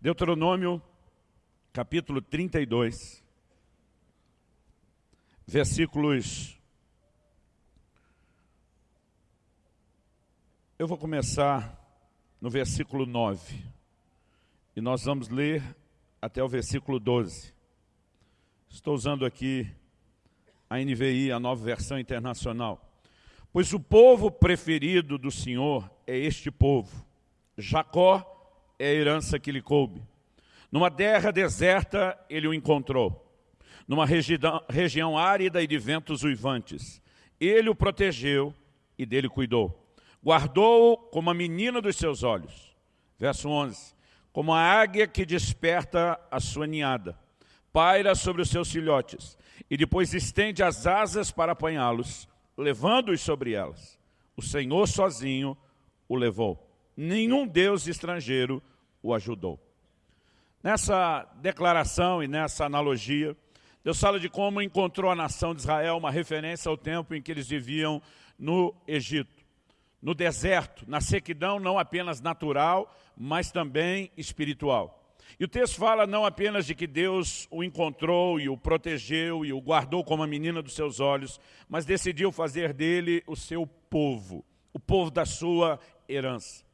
Deuteronômio, capítulo 32, versículos... Eu vou começar no versículo 9, e nós vamos ler até o versículo 12. Estou usando aqui a NVI, a nova versão internacional. Pois o povo preferido do Senhor é este povo. Jacó é a herança que lhe coube. Numa terra deserta ele o encontrou, numa região, região árida e de ventos uivantes. Ele o protegeu e dele cuidou. Guardou-o como a menina dos seus olhos. Verso 11. Como a águia que desperta a sua ninhada, paira sobre os seus filhotes, e depois estende as asas para apanhá-los, levando-os sobre elas. O Senhor sozinho o levou nenhum Deus estrangeiro o ajudou. Nessa declaração e nessa analogia, Deus fala de como encontrou a nação de Israel uma referência ao tempo em que eles viviam no Egito, no deserto, na sequidão não apenas natural, mas também espiritual. E o texto fala não apenas de que Deus o encontrou e o protegeu e o guardou como a menina dos seus olhos, mas decidiu fazer dele o seu povo, o povo da sua herança.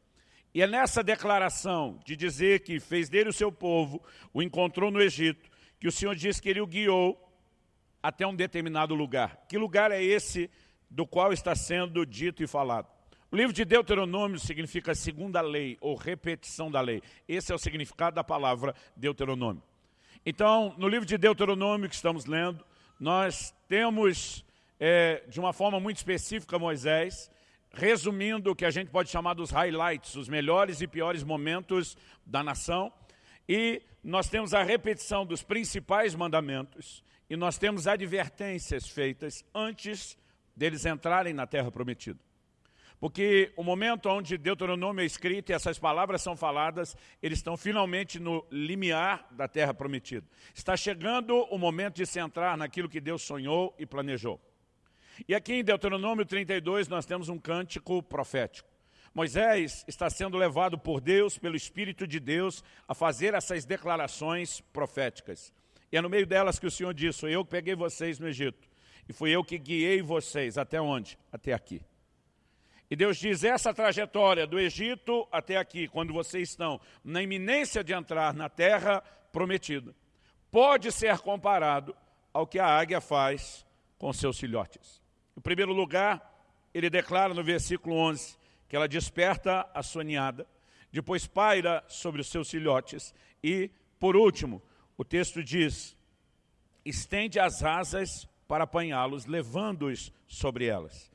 E é nessa declaração de dizer que fez dele o seu povo, o encontrou no Egito, que o Senhor diz que ele o guiou até um determinado lugar. Que lugar é esse do qual está sendo dito e falado? O livro de Deuteronômio significa segunda lei, ou repetição da lei. Esse é o significado da palavra Deuteronômio. Então, no livro de Deuteronômio que estamos lendo, nós temos, é, de uma forma muito específica, Moisés, resumindo o que a gente pode chamar dos highlights, os melhores e piores momentos da nação. E nós temos a repetição dos principais mandamentos e nós temos advertências feitas antes deles entrarem na terra prometida. Porque o momento onde Deuteronômio é escrito e essas palavras são faladas, eles estão finalmente no limiar da terra prometida. Está chegando o momento de se entrar naquilo que Deus sonhou e planejou. E aqui em Deuteronômio 32 nós temos um cântico profético. Moisés está sendo levado por Deus, pelo Espírito de Deus, a fazer essas declarações proféticas. E é no meio delas que o Senhor disse, foi eu que peguei vocês no Egito. E fui eu que guiei vocês. Até onde? Até aqui. E Deus diz, essa trajetória do Egito até aqui, quando vocês estão na iminência de entrar na terra prometida, pode ser comparado ao que a águia faz com seus filhotes. Em primeiro lugar, ele declara no versículo 11 que ela desperta a sua ninhada, depois paira sobre os seus filhotes e, por último, o texto diz, estende as asas para apanhá-los, levando-os sobre elas.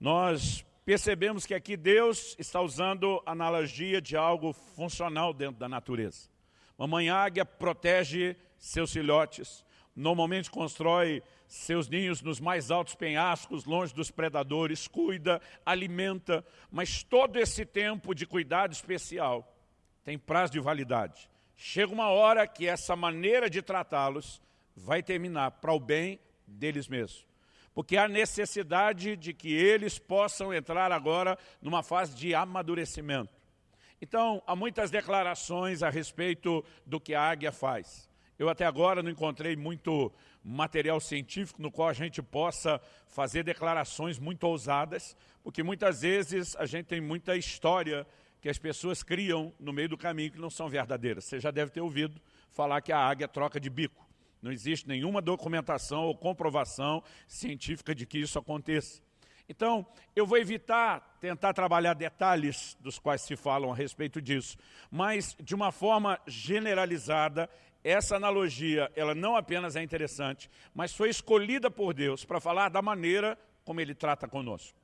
Nós percebemos que aqui Deus está usando analogia de algo funcional dentro da natureza. Mamãe águia protege seus filhotes, normalmente constrói seus ninhos nos mais altos penhascos, longe dos predadores, cuida, alimenta, mas todo esse tempo de cuidado especial tem prazo de validade. Chega uma hora que essa maneira de tratá-los vai terminar para o bem deles mesmos. Porque há necessidade de que eles possam entrar agora numa fase de amadurecimento. Então, há muitas declarações a respeito do que a águia faz. Eu até agora não encontrei muito material científico no qual a gente possa fazer declarações muito ousadas, porque muitas vezes a gente tem muita história que as pessoas criam no meio do caminho que não são verdadeiras. Você já deve ter ouvido falar que a águia troca de bico. Não existe nenhuma documentação ou comprovação científica de que isso aconteça. Então, eu vou evitar tentar trabalhar detalhes dos quais se falam a respeito disso, mas de uma forma generalizada, essa analogia, ela não apenas é interessante, mas foi escolhida por Deus para falar da maneira como Ele trata conosco.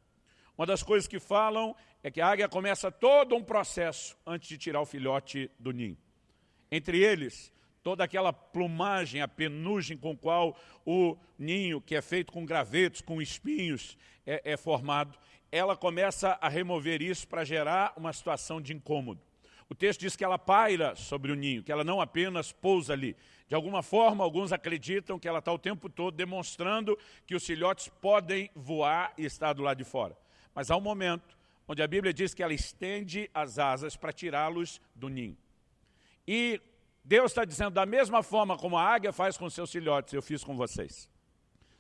Uma das coisas que falam é que a águia começa todo um processo antes de tirar o filhote do ninho. Entre eles, toda aquela plumagem, a penugem com qual o ninho, que é feito com gravetos, com espinhos, é, é formado, ela começa a remover isso para gerar uma situação de incômodo. O texto diz que ela paira sobre o ninho, que ela não apenas pousa ali. De alguma forma, alguns acreditam que ela está o tempo todo demonstrando que os filhotes podem voar e estar do lado de fora. Mas há um momento onde a Bíblia diz que ela estende as asas para tirá-los do ninho. E Deus está dizendo, da mesma forma como a águia faz com seus filhotes, eu fiz com vocês.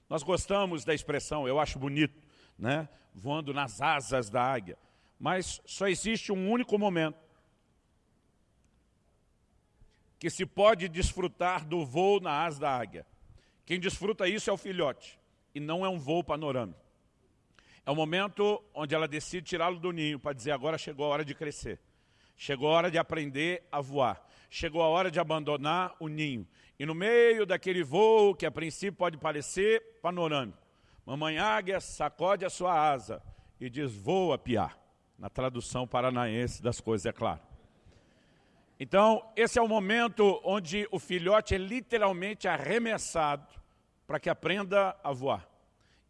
Nós gostamos da expressão, eu acho bonito, né? voando nas asas da águia. Mas só existe um único momento que se pode desfrutar do voo na asa da águia. Quem desfruta isso é o filhote, e não é um voo panorâmico. É o momento onde ela decide tirá-lo do ninho para dizer agora chegou a hora de crescer. Chegou a hora de aprender a voar. Chegou a hora de abandonar o ninho. E no meio daquele voo, que a princípio pode parecer panorâmico, mamãe águia sacode a sua asa e diz, voa piar. Na tradução paranaense das coisas, é claro. Então, esse é o momento onde o filhote é literalmente arremessado para que aprenda a voar.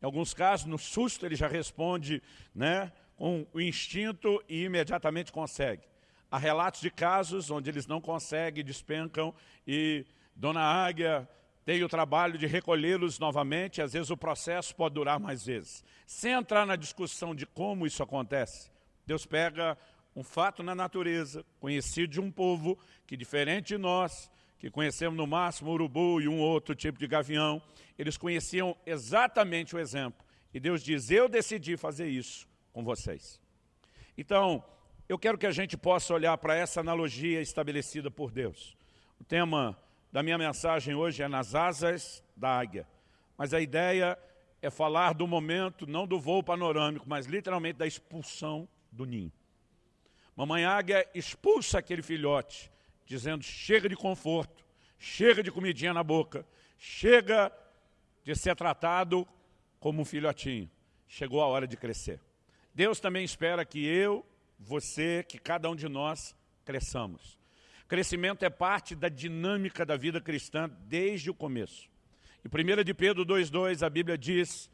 Em alguns casos, no susto, ele já responde né, com o instinto e imediatamente consegue. Há relatos de casos onde eles não conseguem, despencam e Dona Águia tem o trabalho de recolhê-los novamente, às vezes o processo pode durar mais vezes. Sem entrar na discussão de como isso acontece, Deus pega um fato na natureza, conhecido de um povo que, diferente de nós, que conhecemos no máximo urubu e um outro tipo de gavião, eles conheciam exatamente o exemplo. E Deus diz, eu decidi fazer isso com vocês. Então, eu quero que a gente possa olhar para essa analogia estabelecida por Deus. O tema da minha mensagem hoje é nas asas da águia. Mas a ideia é falar do momento, não do voo panorâmico, mas literalmente da expulsão do ninho. Mamãe águia expulsa aquele filhote, dizendo, chega de conforto, chega de comidinha na boca, chega de ser tratado como um filhotinho. Chegou a hora de crescer. Deus também espera que eu, você, que cada um de nós cresçamos. Crescimento é parte da dinâmica da vida cristã desde o começo. Em 1 de Pedro 2,2 a Bíblia diz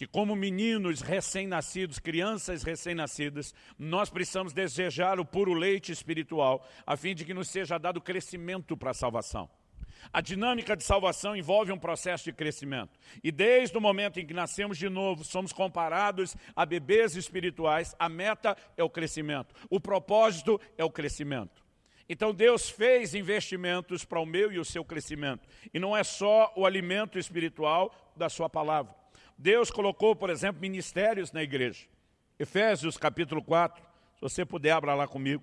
que como meninos recém-nascidos, crianças recém-nascidas, nós precisamos desejar o puro leite espiritual, a fim de que nos seja dado crescimento para a salvação. A dinâmica de salvação envolve um processo de crescimento. E desde o momento em que nascemos de novo, somos comparados a bebês espirituais, a meta é o crescimento. O propósito é o crescimento. Então Deus fez investimentos para o meu e o seu crescimento. E não é só o alimento espiritual da sua palavra. Deus colocou, por exemplo, ministérios na igreja. Efésios capítulo 4, se você puder, abra lá comigo.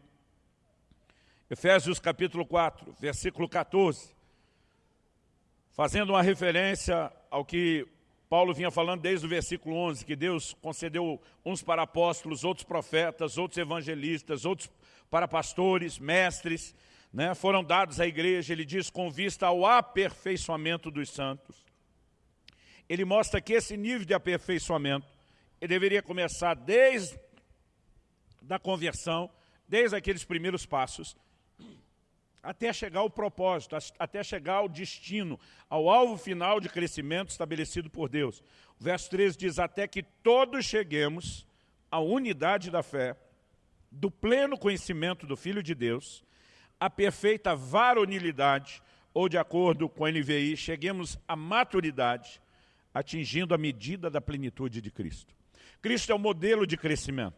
Efésios capítulo 4, versículo 14. Fazendo uma referência ao que Paulo vinha falando desde o versículo 11, que Deus concedeu uns para apóstolos, outros profetas, outros evangelistas, outros para pastores, mestres, né, foram dados à igreja, ele diz, com vista ao aperfeiçoamento dos santos. Ele mostra que esse nível de aperfeiçoamento, ele deveria começar desde da conversão, desde aqueles primeiros passos, até chegar ao propósito, até chegar ao destino, ao alvo final de crescimento estabelecido por Deus. O verso 13 diz, até que todos cheguemos à unidade da fé, do pleno conhecimento do Filho de Deus, a perfeita varonilidade, ou de acordo com a NVI, cheguemos à maturidade, atingindo a medida da plenitude de Cristo. Cristo é o modelo de crescimento.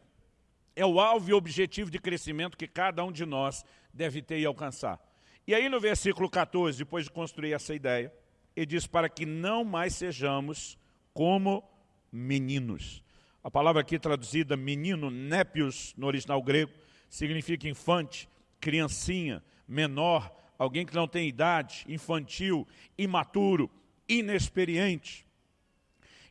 É o alvo e objetivo de crescimento que cada um de nós deve ter e alcançar. E aí no versículo 14, depois de construir essa ideia, ele diz para que não mais sejamos como meninos. A palavra aqui traduzida menino, népios, no original grego, significa infante, criancinha, menor, alguém que não tem idade, infantil, imaturo, inexperiente.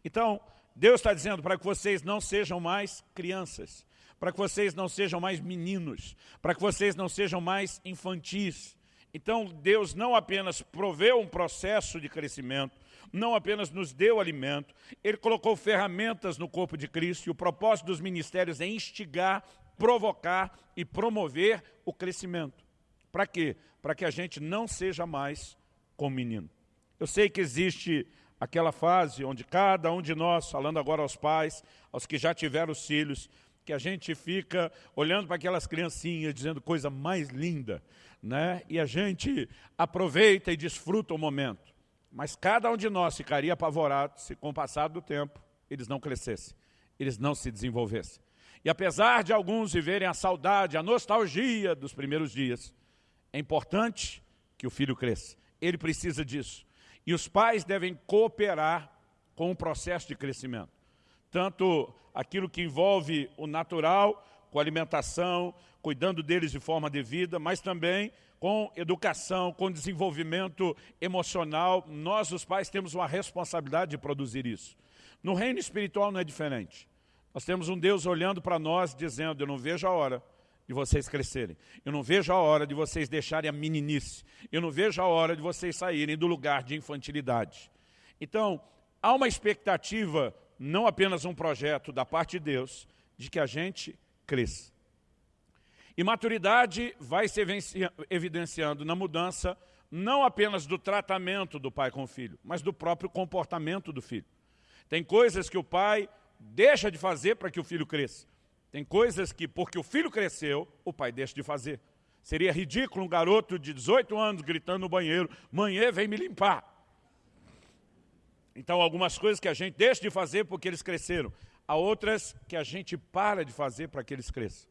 Então, Deus está dizendo para que vocês não sejam mais crianças, para que vocês não sejam mais meninos, para que vocês não sejam mais infantis. Então, Deus não apenas proveu um processo de crescimento, não apenas nos deu alimento, Ele colocou ferramentas no corpo de Cristo e o propósito dos ministérios é instigar, provocar e promover o crescimento. Para quê? Para que a gente não seja mais como menino. Eu sei que existe aquela fase onde cada um de nós, falando agora aos pais, aos que já tiveram os filhos, que a gente fica olhando para aquelas criancinhas, dizendo coisa mais linda, né? e a gente aproveita e desfruta o momento. Mas cada um de nós ficaria apavorado se com o passar do tempo eles não crescessem, eles não se desenvolvessem. E apesar de alguns viverem a saudade, a nostalgia dos primeiros dias, É importante que o filho cresça. Ele precisa disso. E os pais devem cooperar com o processo de crescimento. Tanto aquilo que envolve o natural, com alimentação, cuidando deles de forma devida, mas também com educação, com desenvolvimento emocional. Nós, os pais, temos uma responsabilidade de produzir isso. No reino espiritual não é diferente. Nós temos um Deus olhando para nós, dizendo, eu não vejo a hora de vocês crescerem. Eu não vejo a hora de vocês deixarem a meninice. Eu não vejo a hora de vocês saírem do lugar de infantilidade. Então, há uma expectativa, não apenas um projeto da parte de Deus, de que a gente cresça. E maturidade vai se evidenciando na mudança, não apenas do tratamento do pai com o filho, mas do próprio comportamento do filho. Tem coisas que o pai deixa de fazer para que o filho cresça. Tem coisas que, porque o filho cresceu, o pai deixa de fazer. Seria ridículo um garoto de 18 anos gritando no banheiro, mãe, vem me limpar. Então, algumas coisas que a gente deixa de fazer porque eles cresceram. Há outras que a gente para de fazer para que eles cresçam.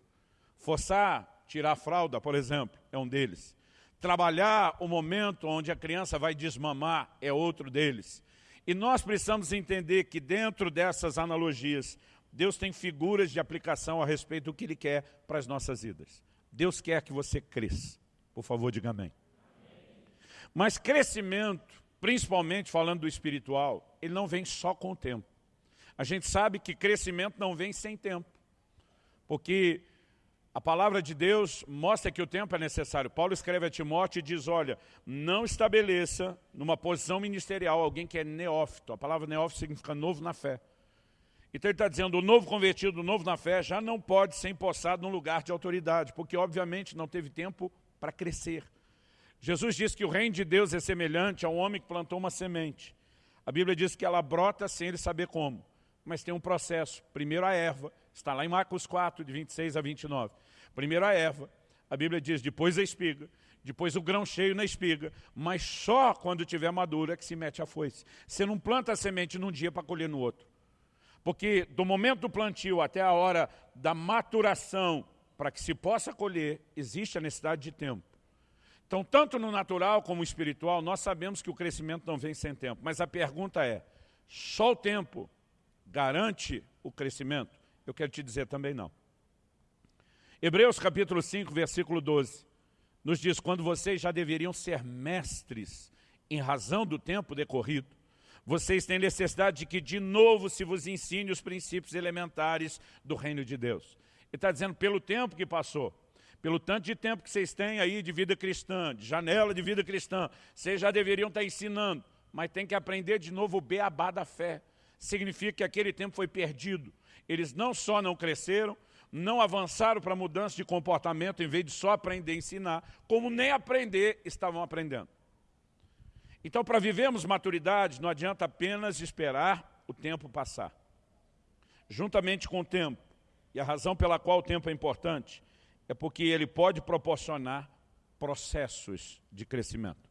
Forçar, tirar a fralda, por exemplo, é um deles. Trabalhar o momento onde a criança vai desmamar é outro deles. E nós precisamos entender que dentro dessas analogias, Deus tem figuras de aplicação a respeito do que Ele quer para as nossas vidas. Deus quer que você cresça. Por favor, diga amém. Mas crescimento, principalmente falando do espiritual, ele não vem só com o tempo. A gente sabe que crescimento não vem sem tempo. Porque a palavra de Deus mostra que o tempo é necessário. Paulo escreve a Timóteo e diz, olha, não estabeleça numa posição ministerial alguém que é neófito. A palavra neófito significa novo na fé. Então ele está dizendo, o novo convertido, o novo na fé, já não pode ser empossado num lugar de autoridade, porque obviamente não teve tempo para crescer. Jesus diz que o reino de Deus é semelhante a um homem que plantou uma semente. A Bíblia diz que ela brota sem ele saber como mas tem um processo. Primeiro a erva, está lá em Marcos 4, de 26 a 29. Primeiro a erva, a Bíblia diz, depois a espiga, depois o grão cheio na espiga, mas só quando tiver madura é que se mete a foice. Você não planta a semente num dia para colher no outro. Porque do momento do plantio até a hora da maturação, para que se possa colher, existe a necessidade de tempo. Então, tanto no natural como no espiritual, nós sabemos que o crescimento não vem sem tempo. Mas a pergunta é, só o tempo garante o crescimento? Eu quero te dizer também não. Hebreus capítulo 5, versículo 12, nos diz, quando vocês já deveriam ser mestres em razão do tempo decorrido, vocês têm necessidade de que de novo se vos ensine os princípios elementares do reino de Deus. Ele está dizendo, pelo tempo que passou, pelo tanto de tempo que vocês têm aí de vida cristã, de janela de vida cristã, vocês já deveriam estar ensinando, mas tem que aprender de novo o beabá da fé significa que aquele tempo foi perdido. Eles não só não cresceram, não avançaram para mudança de comportamento, em vez de só aprender a ensinar, como nem aprender estavam aprendendo. Então, para vivermos maturidade, não adianta apenas esperar o tempo passar. Juntamente com o tempo, e a razão pela qual o tempo é importante, é porque ele pode proporcionar processos de crescimento.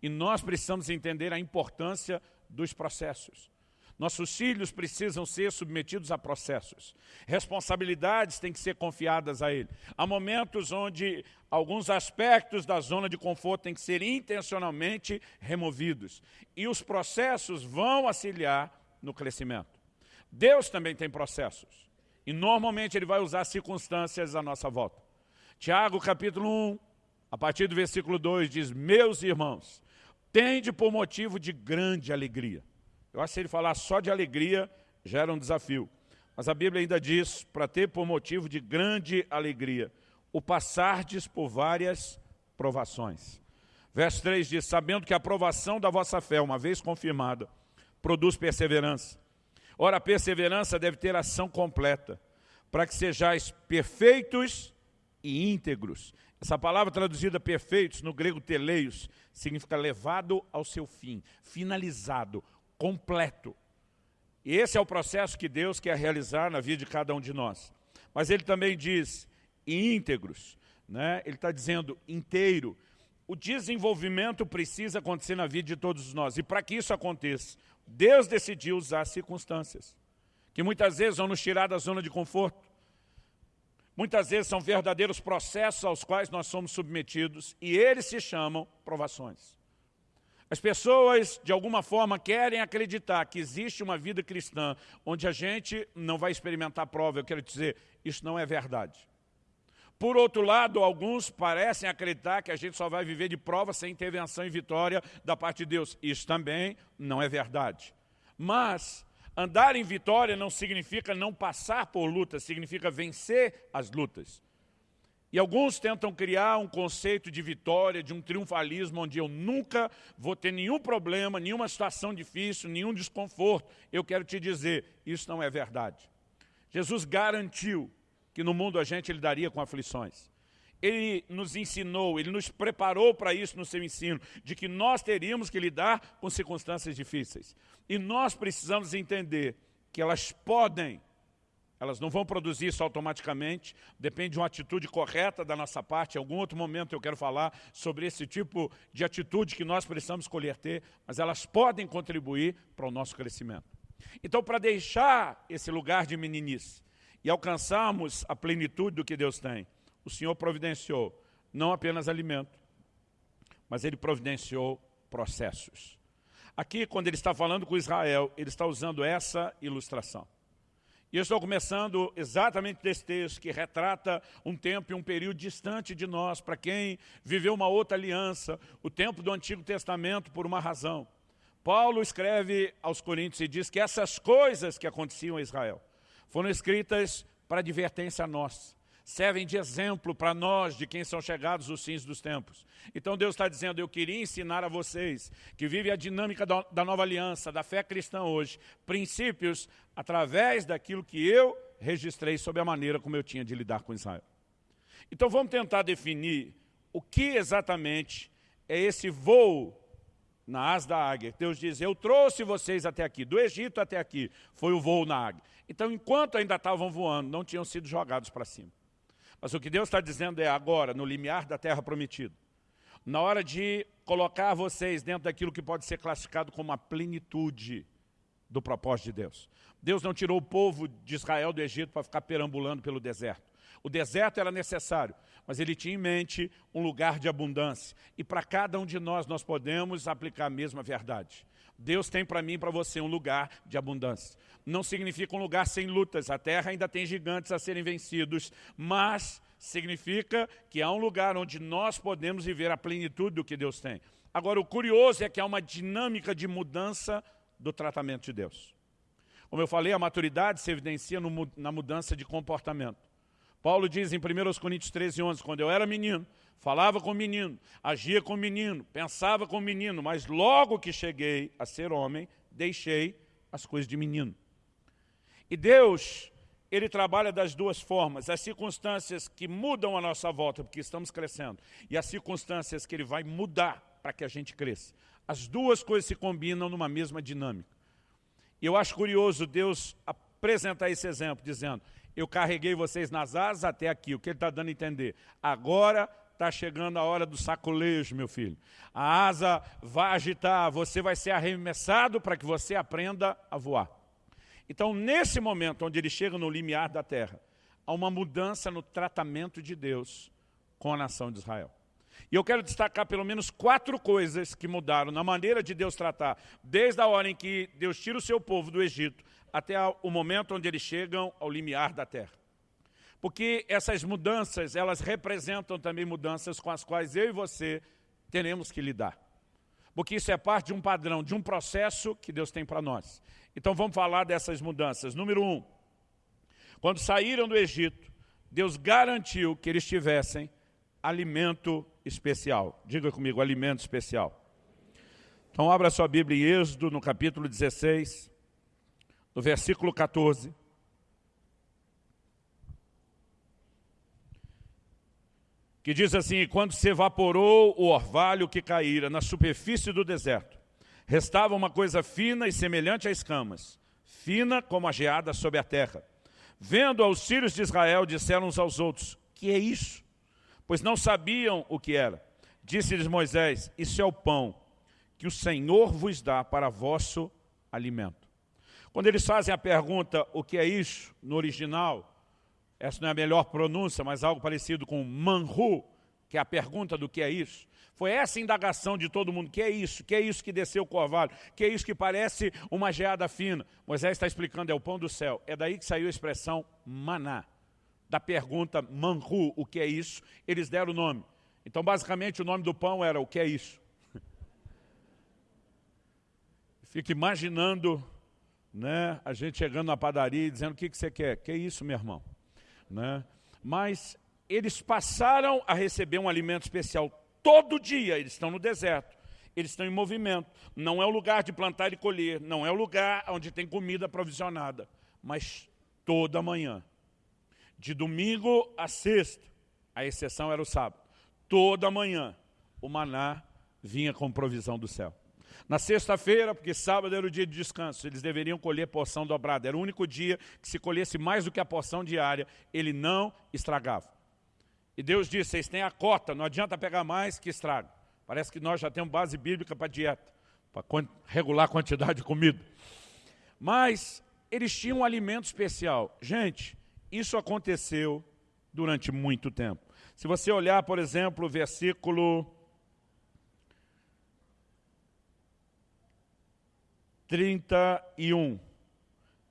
E nós precisamos entender a importância dos processos. Nossos filhos precisam ser submetidos a processos. Responsabilidades têm que ser confiadas a ele. Há momentos onde alguns aspectos da zona de conforto têm que ser intencionalmente removidos. E os processos vão auxiliar no crescimento. Deus também tem processos. E normalmente ele vai usar circunstâncias à nossa volta. Tiago capítulo 1, a partir do versículo 2, diz, Meus irmãos, tende por motivo de grande alegria eu acho que se ele falar só de alegria, já era um desafio. Mas a Bíblia ainda diz, para ter por motivo de grande alegria, o passardes por várias provações. Verso 3 diz, sabendo que a provação da vossa fé, uma vez confirmada, produz perseverança. Ora, a perseverança deve ter ação completa, para que sejais perfeitos e íntegros. Essa palavra traduzida perfeitos, no grego teleios, significa levado ao seu fim, finalizado, completo. E esse é o processo que Deus quer realizar na vida de cada um de nós. Mas ele também diz íntegros, né? ele está dizendo inteiro. O desenvolvimento precisa acontecer na vida de todos nós. E para que isso aconteça, Deus decidiu usar circunstâncias, que muitas vezes vão nos tirar da zona de conforto. Muitas vezes são verdadeiros processos aos quais nós somos submetidos e eles se chamam provações. As pessoas, de alguma forma, querem acreditar que existe uma vida cristã onde a gente não vai experimentar prova. Eu quero dizer, isso não é verdade. Por outro lado, alguns parecem acreditar que a gente só vai viver de prova sem intervenção e vitória da parte de Deus. Isso também não é verdade. Mas andar em vitória não significa não passar por lutas, significa vencer as lutas. E alguns tentam criar um conceito de vitória, de um triunfalismo, onde eu nunca vou ter nenhum problema, nenhuma situação difícil, nenhum desconforto. Eu quero te dizer, isso não é verdade. Jesus garantiu que no mundo a gente ele daria com aflições. Ele nos ensinou, ele nos preparou para isso no seu ensino, de que nós teríamos que lidar com circunstâncias difíceis. E nós precisamos entender que elas podem elas não vão produzir isso automaticamente, depende de uma atitude correta da nossa parte. Em algum outro momento eu quero falar sobre esse tipo de atitude que nós precisamos escolher ter, mas elas podem contribuir para o nosso crescimento. Então, para deixar esse lugar de meninice e alcançarmos a plenitude do que Deus tem, o Senhor providenciou não apenas alimento, mas Ele providenciou processos. Aqui, quando Ele está falando com Israel, Ele está usando essa ilustração. E eu estou começando exatamente desse texto que retrata um tempo e um período distante de nós, para quem viveu uma outra aliança, o tempo do Antigo Testamento por uma razão. Paulo escreve aos Coríntios e diz que essas coisas que aconteciam a Israel foram escritas para advertência a nós servem de exemplo para nós, de quem são chegados os fins dos tempos. Então Deus está dizendo, eu queria ensinar a vocês, que vivem a dinâmica da nova aliança, da fé cristã hoje, princípios através daquilo que eu registrei sobre a maneira como eu tinha de lidar com Israel. Então vamos tentar definir o que exatamente é esse voo na asa da águia. Deus diz, eu trouxe vocês até aqui, do Egito até aqui, foi o voo na águia. Então, enquanto ainda estavam voando, não tinham sido jogados para cima. Mas o que Deus está dizendo é agora, no limiar da terra prometida, na hora de colocar vocês dentro daquilo que pode ser classificado como a plenitude do propósito de Deus. Deus não tirou o povo de Israel do Egito para ficar perambulando pelo deserto. O deserto era necessário, mas ele tinha em mente um lugar de abundância. E para cada um de nós, nós podemos aplicar a mesma verdade. Deus tem para mim e para você um lugar de abundância. Não significa um lugar sem lutas, a terra ainda tem gigantes a serem vencidos, mas significa que há um lugar onde nós podemos viver a plenitude do que Deus tem. Agora, o curioso é que há uma dinâmica de mudança do tratamento de Deus. Como eu falei, a maturidade se evidencia no, na mudança de comportamento. Paulo diz em 1 Coríntios 13, 11, quando eu era menino, falava com menino, agia com menino, pensava com menino, mas logo que cheguei a ser homem, deixei as coisas de menino. E Deus, Ele trabalha das duas formas, as circunstâncias que mudam a nossa volta, porque estamos crescendo, e as circunstâncias que Ele vai mudar para que a gente cresça. As duas coisas se combinam numa mesma dinâmica. E eu acho curioso Deus apresentar esse exemplo, dizendo, eu carreguei vocês nas asas até aqui, o que Ele está dando a entender? Agora está chegando a hora do sacolejo, meu filho. A asa vai agitar, você vai ser arremessado para que você aprenda a voar. Então, nesse momento onde ele chega no limiar da terra, há uma mudança no tratamento de Deus com a nação de Israel. E eu quero destacar pelo menos quatro coisas que mudaram na maneira de Deus tratar, desde a hora em que Deus tira o seu povo do Egito, até o momento onde eles chegam ao limiar da terra. Porque essas mudanças, elas representam também mudanças com as quais eu e você teremos que lidar. Porque isso é parte de um padrão, de um processo que Deus tem para nós. Então vamos falar dessas mudanças. Número um, quando saíram do Egito, Deus garantiu que eles tivessem alimento especial. Diga comigo, alimento especial. Então abra sua Bíblia em Êxodo, no capítulo 16, no versículo 14. Que diz assim, quando se evaporou o orvalho que caíra na superfície do deserto, restava uma coisa fina e semelhante a escamas, fina como a geada sobre a terra. Vendo aos filhos de Israel, disseram uns aos outros, que é isso? Pois não sabiam o que era. Disse-lhes Moisés, isso é o pão que o Senhor vos dá para vosso alimento. Quando eles fazem a pergunta, o que é isso, no original, essa não é a melhor pronúncia, mas algo parecido com manhu, que é a pergunta do que é isso. Foi essa indagação de todo mundo, que é isso? Que é isso que desceu o corvalho? Que é isso que parece uma geada fina? Moisés está explicando, é o pão do céu. É daí que saiu a expressão maná. Da pergunta manhu, o que é isso? Eles deram o nome. Então, basicamente, o nome do pão era o que é isso? Fico imaginando né, a gente chegando na padaria e dizendo o que, que você quer. Que é isso, meu irmão? Né? Mas eles passaram a receber um alimento especial todo dia, eles estão no deserto, eles estão em movimento. Não é o lugar de plantar e colher, não é o lugar onde tem comida provisionada, mas toda manhã, de domingo a sexta, a exceção era o sábado, toda manhã o maná vinha com provisão do céu. Na sexta-feira, porque sábado era o dia de descanso, eles deveriam colher porção dobrada. Era o único dia que se colhesse mais do que a porção diária, ele não estragava. E Deus disse, vocês têm a cota, não adianta pegar mais que estraga. Parece que nós já temos base bíblica para dieta, para regular a quantidade de comida. Mas eles tinham um alimento especial. Gente, isso aconteceu durante muito tempo. Se você olhar, por exemplo, o versículo 31.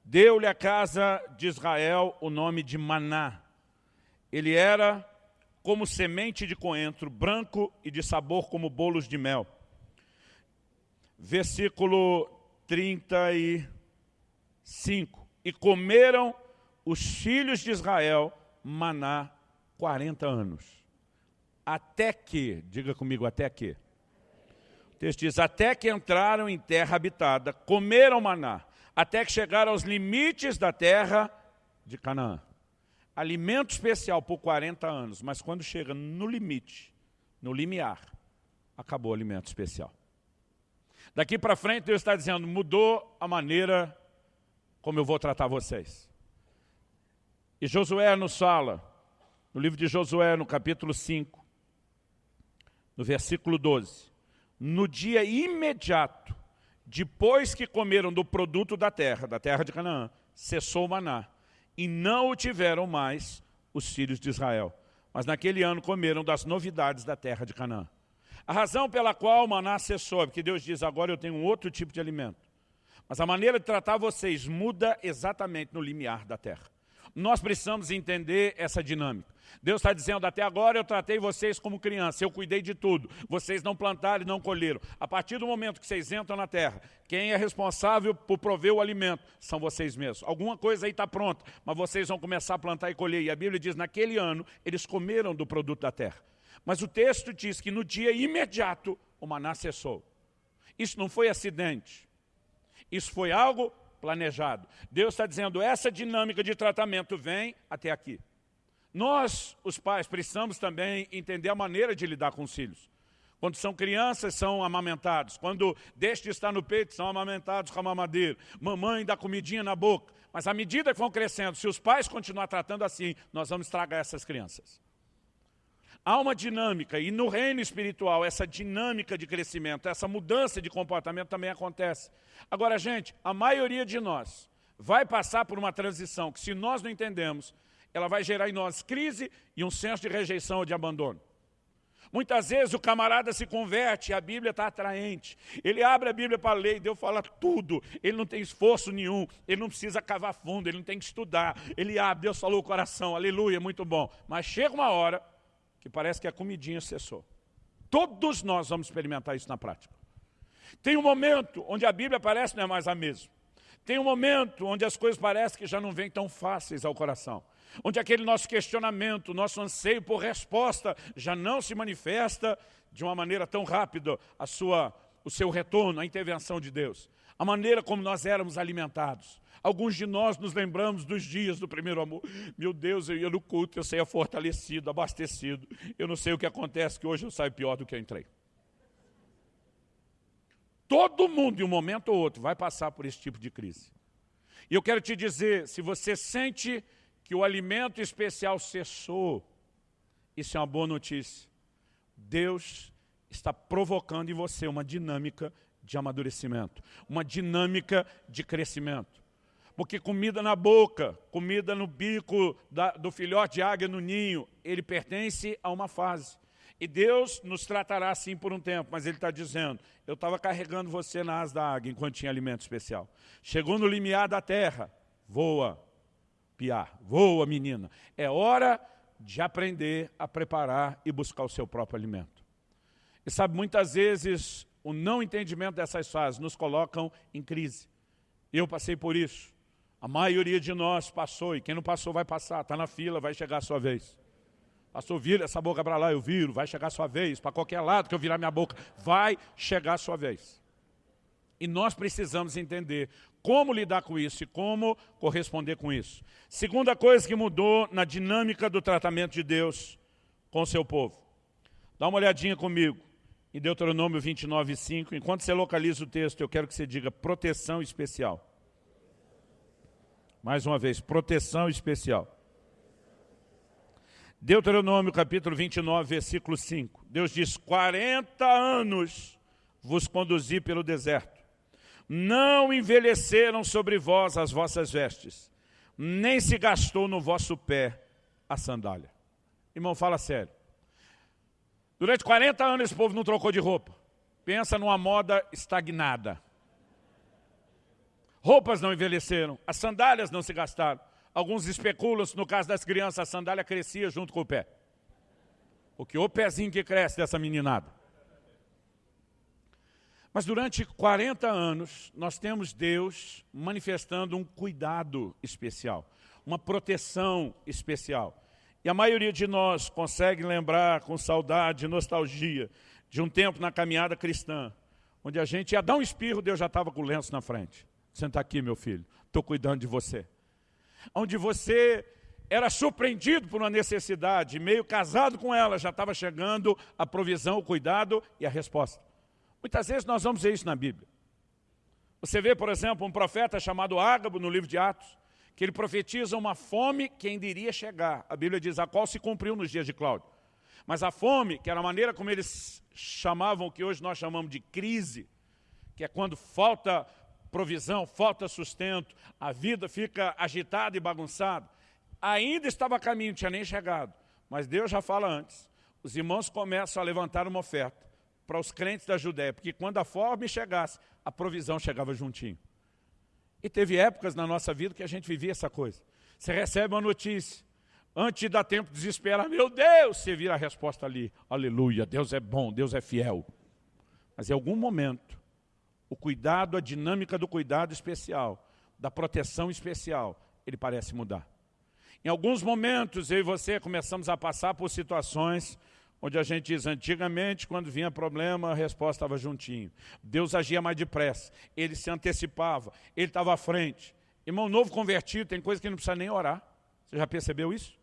Deu-lhe a casa de Israel o nome de Maná. Ele era como semente de coentro, branco e de sabor como bolos de mel. Versículo 35. E comeram os filhos de Israel maná 40 anos. Até que, diga comigo, até que texto diz, até que entraram em terra habitada, comeram maná, até que chegaram aos limites da terra de Canaã. Alimento especial por 40 anos, mas quando chega no limite, no limiar, acabou o alimento especial. Daqui para frente Deus está dizendo, mudou a maneira como eu vou tratar vocês. E Josué nos fala, no livro de Josué, no capítulo 5, no versículo 12, no dia imediato, depois que comeram do produto da terra, da terra de Canaã, cessou o maná, e não o tiveram mais os filhos de Israel. Mas naquele ano comeram das novidades da terra de Canaã. A razão pela qual o maná cessou é porque Deus diz, agora eu tenho um outro tipo de alimento. Mas a maneira de tratar vocês muda exatamente no limiar da terra. Nós precisamos entender essa dinâmica. Deus está dizendo, até agora eu tratei vocês como criança, eu cuidei de tudo. Vocês não plantaram e não colheram. A partir do momento que vocês entram na terra, quem é responsável por prover o alimento são vocês mesmos. Alguma coisa aí está pronta, mas vocês vão começar a plantar e colher. E a Bíblia diz, naquele ano, eles comeram do produto da terra. Mas o texto diz que no dia imediato, o maná cessou. Isso não foi acidente. Isso foi algo planejado. Deus está dizendo, essa dinâmica de tratamento vem até aqui. Nós, os pais, precisamos também entender a maneira de lidar com os filhos. Quando são crianças, são amamentados. Quando deixam de estar no peito, são amamentados com a mamadeira. Mamãe dá comidinha na boca. Mas à medida que vão crescendo, se os pais continuar tratando assim, nós vamos estragar essas crianças. Há uma dinâmica, e no reino espiritual, essa dinâmica de crescimento, essa mudança de comportamento também acontece. Agora, gente, a maioria de nós vai passar por uma transição que, se nós não entendemos, ela vai gerar em nós crise e um senso de rejeição ou de abandono. Muitas vezes o camarada se converte, a Bíblia está atraente. Ele abre a Bíblia para ler, Deus fala tudo. Ele não tem esforço nenhum, ele não precisa cavar fundo, ele não tem que estudar. Ele abre, Deus falou o coração, aleluia, muito bom. Mas chega uma hora que parece que a comidinha cessou. Todos nós vamos experimentar isso na prática. Tem um momento onde a Bíblia parece não é mais a mesma. Tem um momento onde as coisas parecem que já não vêm tão fáceis ao coração onde aquele nosso questionamento, nosso anseio por resposta já não se manifesta de uma maneira tão rápida a sua, o seu retorno, a intervenção de Deus. A maneira como nós éramos alimentados. Alguns de nós nos lembramos dos dias do primeiro amor. Meu Deus, eu ia no culto, eu saía fortalecido, abastecido. Eu não sei o que acontece, que hoje eu saio pior do que eu entrei. Todo mundo, em um momento ou outro, vai passar por esse tipo de crise. E eu quero te dizer, se você sente que o alimento especial cessou. Isso é uma boa notícia. Deus está provocando em você uma dinâmica de amadurecimento, uma dinâmica de crescimento. Porque comida na boca, comida no bico da, do filhote de águia no ninho, ele pertence a uma fase. E Deus nos tratará assim por um tempo, mas Ele está dizendo, eu estava carregando você na asa da águia enquanto tinha alimento especial. Chegou no limiar da terra, voa, piar, voa menina. É hora de aprender a preparar e buscar o seu próprio alimento. E sabe, muitas vezes o não entendimento dessas fases nos colocam em crise. Eu passei por isso. A maioria de nós passou, e quem não passou vai passar, está na fila, vai chegar a sua vez. Pastor, vira essa boca para lá, eu viro, vai chegar a sua vez, para qualquer lado que eu virar minha boca, vai chegar a sua vez. E nós precisamos entender como lidar com isso e como corresponder com isso. Segunda coisa que mudou na dinâmica do tratamento de Deus com o seu povo. Dá uma olhadinha comigo em Deuteronômio 29, 5. Enquanto você localiza o texto, eu quero que você diga proteção especial. Mais uma vez, proteção especial. Deuteronômio capítulo 29, versículo 5. Deus diz, 40 anos vos conduzi pelo deserto. Não envelheceram sobre vós as vossas vestes, nem se gastou no vosso pé a sandália. Irmão, fala sério. Durante 40 anos esse povo não trocou de roupa. Pensa numa moda estagnada. Roupas não envelheceram, as sandálias não se gastaram. Alguns especulam no caso das crianças a sandália crescia junto com o pé. Porque o pezinho que cresce dessa meninada. Mas durante 40 anos, nós temos Deus manifestando um cuidado especial, uma proteção especial. E a maioria de nós consegue lembrar com saudade, nostalgia, de um tempo na caminhada cristã, onde a gente ia dar um espirro, Deus já estava com o lenço na frente. Senta aqui, meu filho, estou cuidando de você. Onde você era surpreendido por uma necessidade, meio casado com ela, já estava chegando a provisão, o cuidado e a resposta. Muitas vezes nós vamos ver isso na Bíblia. Você vê, por exemplo, um profeta chamado Ágabo no livro de Atos, que ele profetiza uma fome que ainda iria chegar. A Bíblia diz a qual se cumpriu nos dias de Cláudio. Mas a fome, que era a maneira como eles chamavam o que hoje nós chamamos de crise, que é quando falta provisão, falta sustento, a vida fica agitada e bagunçada. Ainda estava a caminho, não tinha nem chegado. Mas Deus já fala antes. Os irmãos começam a levantar uma oferta para os crentes da Judéia, porque quando a fome chegasse, a provisão chegava juntinho. E teve épocas na nossa vida que a gente vivia essa coisa. Você recebe uma notícia, antes de dar tempo de desesperar, meu Deus, você vira a resposta ali, aleluia, Deus é bom, Deus é fiel. Mas em algum momento, o cuidado, a dinâmica do cuidado especial, da proteção especial, ele parece mudar. Em alguns momentos, eu e você começamos a passar por situações onde a gente diz, antigamente, quando vinha problema, a resposta estava juntinho. Deus agia mais depressa, ele se antecipava, ele estava à frente. Irmão novo convertido, tem coisa que não precisa nem orar. Você já percebeu isso?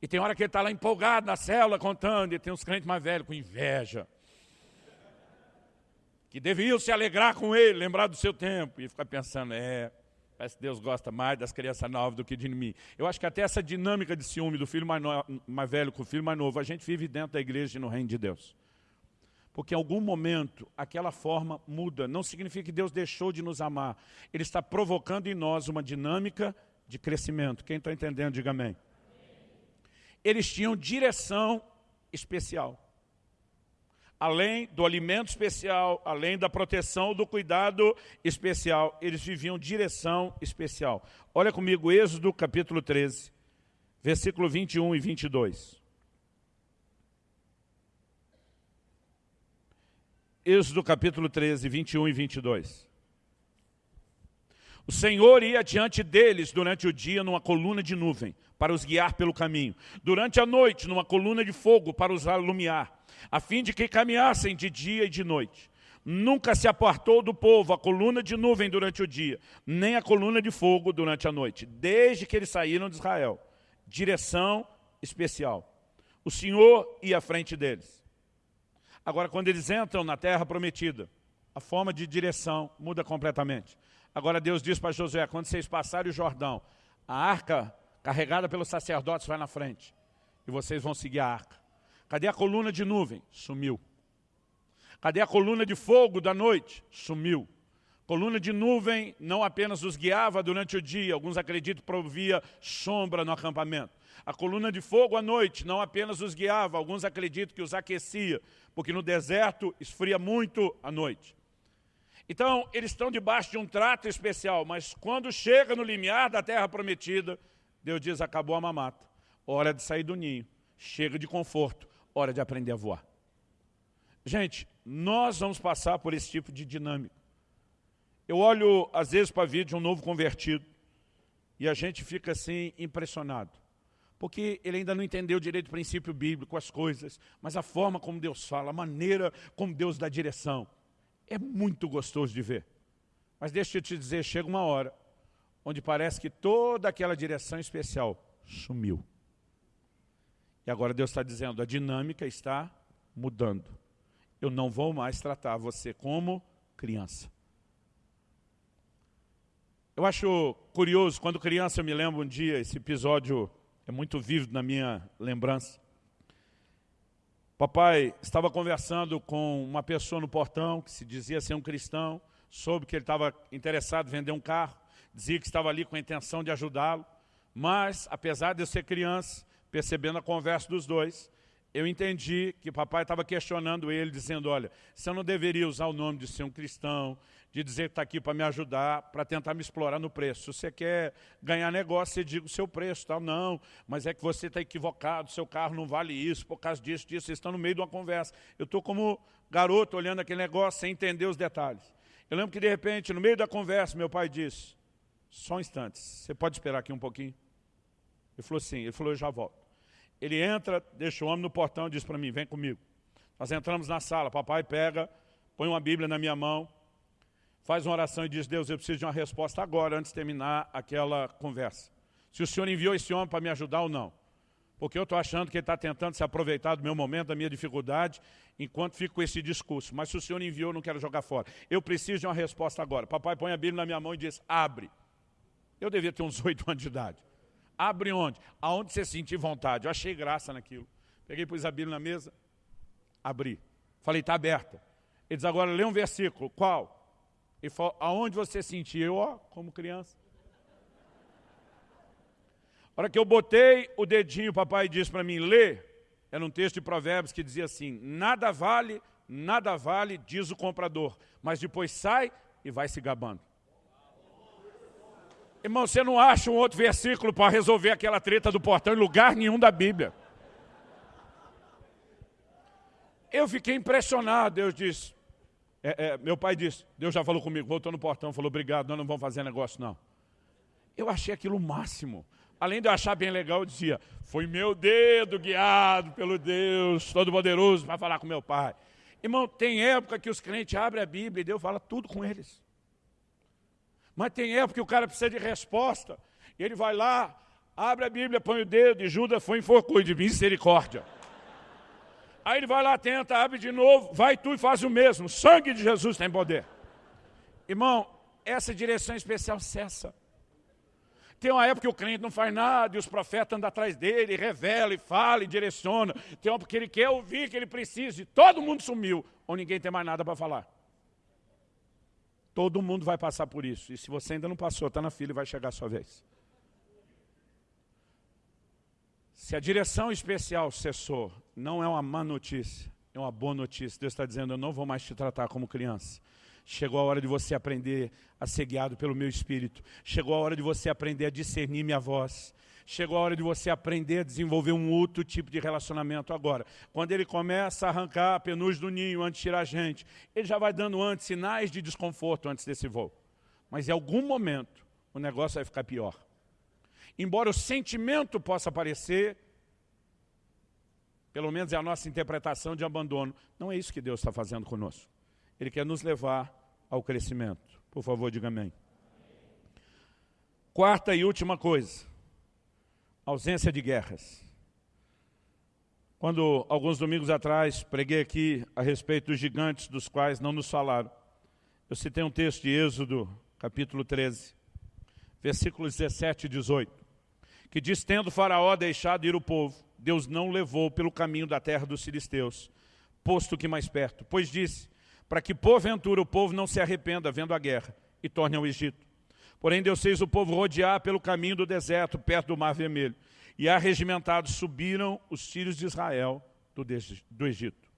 E tem hora que ele está lá empolgado na célula, contando, e tem uns crentes mais velhos com inveja que deviam se alegrar com ele, lembrar do seu tempo, e ficar pensando, é, parece que Deus gosta mais das crianças novas do que de mim. Eu acho que até essa dinâmica de ciúme do filho mais, no, mais velho com o filho mais novo, a gente vive dentro da igreja e no reino de Deus. Porque em algum momento aquela forma muda. Não significa que Deus deixou de nos amar. Ele está provocando em nós uma dinâmica de crescimento. Quem está entendendo, diga amém. Eles tinham direção especial além do alimento especial, além da proteção, do cuidado especial, eles viviam direção especial. Olha comigo, Êxodo capítulo 13, versículo 21 e 22. Êxodo capítulo 13, 21 e 22. O Senhor ia diante deles durante o dia numa coluna de nuvem, para os guiar pelo caminho. Durante a noite, numa coluna de fogo, para os alumiar a fim de que caminhassem de dia e de noite. Nunca se apartou do povo a coluna de nuvem durante o dia, nem a coluna de fogo durante a noite, desde que eles saíram de Israel. Direção especial. O Senhor ia à frente deles. Agora, quando eles entram na terra prometida, a forma de direção muda completamente. Agora Deus diz para Josué, quando vocês passarem o Jordão, a arca carregada pelos sacerdotes vai na frente. E vocês vão seguir a arca. Cadê a coluna de nuvem? Sumiu. Cadê a coluna de fogo da noite? Sumiu. Coluna de nuvem não apenas os guiava durante o dia, alguns acreditam provia sombra no acampamento. A coluna de fogo à noite não apenas os guiava, alguns acreditam que os aquecia, porque no deserto esfria muito à noite. Então, eles estão debaixo de um trato especial, mas quando chega no limiar da terra prometida, Deus diz, acabou a mamata, hora de sair do ninho, chega de conforto, hora de aprender a voar. Gente, nós vamos passar por esse tipo de dinâmica. Eu olho, às vezes, para vídeo de um novo convertido, e a gente fica assim, impressionado porque ele ainda não entendeu direito o princípio bíblico, as coisas, mas a forma como Deus fala, a maneira como Deus dá direção, é muito gostoso de ver. Mas deixa eu te dizer, chega uma hora onde parece que toda aquela direção especial sumiu. E agora Deus está dizendo, a dinâmica está mudando. Eu não vou mais tratar você como criança. Eu acho curioso, quando criança eu me lembro um dia, esse episódio é muito vívido na minha lembrança. Papai estava conversando com uma pessoa no portão que se dizia ser um cristão, soube que ele estava interessado em vender um carro, dizia que estava ali com a intenção de ajudá-lo, mas, apesar de eu ser criança, percebendo a conversa dos dois, eu entendi que papai estava questionando ele, dizendo, olha, você não deveria usar o nome de ser um cristão, de dizer que está aqui para me ajudar, para tentar me explorar no preço. Se você quer ganhar negócio, você diga o seu preço. Tal. Não, mas é que você está equivocado, seu carro não vale isso, por causa disso, disso. Vocês estão no meio de uma conversa. Eu estou como garoto olhando aquele negócio sem entender os detalhes. Eu lembro que, de repente, no meio da conversa, meu pai disse, só um instante, você pode esperar aqui um pouquinho? Ele falou sim, ele falou, eu já volto. Ele entra, deixa o homem no portão e diz para mim, vem comigo. Nós entramos na sala, papai pega, põe uma Bíblia na minha mão, faz uma oração e diz, Deus, eu preciso de uma resposta agora, antes de terminar aquela conversa. Se o Senhor enviou esse homem para me ajudar ou não. Porque eu estou achando que ele está tentando se aproveitar do meu momento, da minha dificuldade, enquanto fico com esse discurso. Mas se o Senhor enviou, eu não quero jogar fora. Eu preciso de uma resposta agora. Papai põe a Bíblia na minha mão e diz, abre. Eu devia ter uns oito anos de idade. Abre onde? Aonde você sentir vontade. Eu achei graça naquilo. Peguei, pus a Bíblia na mesa, abri. Falei, está aberta. Ele diz, agora lê um versículo. Qual? E falou, aonde você sentia? Eu, ó, como criança. A hora que eu botei o dedinho, o papai disse para mim, lê. Era um texto de provérbios que dizia assim, nada vale, nada vale, diz o comprador. Mas depois sai e vai se gabando. Irmão, você não acha um outro versículo para resolver aquela treta do portão em lugar nenhum da Bíblia. Eu fiquei impressionado, Deus disse, é, é, meu pai disse, Deus já falou comigo, voltou no portão, falou, obrigado, nós não vamos fazer negócio não. Eu achei aquilo o máximo. Além de eu achar bem legal, eu dizia, foi meu dedo guiado pelo Deus Todo-Poderoso para falar com meu pai. Irmão, tem época que os crentes abrem a Bíblia e Deus fala tudo com eles. Mas tem época que o cara precisa de resposta. Ele vai lá, abre a Bíblia, põe o dedo e Judas foi enforcou de misericórdia. Aí ele vai lá, tenta, abre de novo, vai tu e faz o mesmo. Sangue de Jesus tem poder. Irmão, essa direção especial cessa. Tem uma época que o crente não faz nada e os profetas andam atrás dele, revela e fala e direciona. Tem uma época que ele quer ouvir, que ele precisa e todo mundo sumiu, ou ninguém tem mais nada para falar. Todo mundo vai passar por isso. E se você ainda não passou, está na fila e vai chegar a sua vez. Se a direção especial cessou, não é uma má notícia, é uma boa notícia. Deus está dizendo, eu não vou mais te tratar como criança. Chegou a hora de você aprender a ser guiado pelo meu Espírito. Chegou a hora de você aprender a discernir minha voz. Chegou a hora de você aprender a desenvolver um outro tipo de relacionamento agora. Quando ele começa a arrancar a penugem do ninho antes de tirar a gente, ele já vai dando antes sinais de desconforto antes desse voo. Mas em algum momento o negócio vai ficar pior. Embora o sentimento possa aparecer, pelo menos é a nossa interpretação de abandono, não é isso que Deus está fazendo conosco. Ele quer nos levar ao crescimento. Por favor, diga amém. Quarta e última coisa, ausência de guerras. Quando, alguns domingos atrás, preguei aqui a respeito dos gigantes dos quais não nos falaram, eu citei um texto de Êxodo, capítulo 13, versículos 17 e 18 que diz, tendo faraó deixado ir o povo, Deus não levou pelo caminho da terra dos filisteus, posto que mais perto, pois disse, para que porventura o povo não se arrependa vendo a guerra, e torne ao Egito. Porém Deus fez o povo rodear pelo caminho do deserto, perto do Mar Vermelho. E arregimentados subiram os filhos de Israel do, Egito.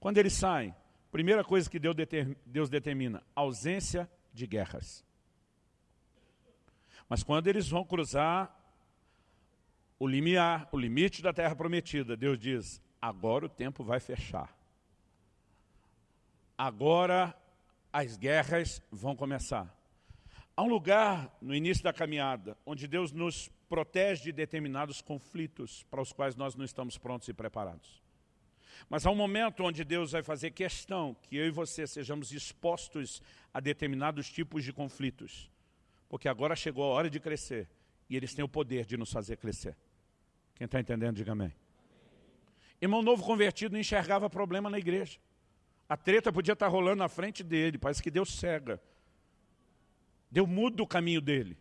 Quando eles saem, primeira coisa que Deus determina, ausência de guerras. Mas quando eles vão cruzar o limiar, o limite da terra prometida, Deus diz, agora o tempo vai fechar. Agora as guerras vão começar. Há um lugar no início da caminhada onde Deus nos protege de determinados conflitos para os quais nós não estamos prontos e preparados. Mas há um momento onde Deus vai fazer questão que eu e você sejamos expostos a determinados tipos de conflitos. Porque agora chegou a hora de crescer e eles têm o poder de nos fazer crescer. Quem está entendendo, diga amém. Irmão novo convertido não enxergava problema na igreja. A treta podia estar rolando na frente dele, parece que Deus cega. Deus muda o caminho dele.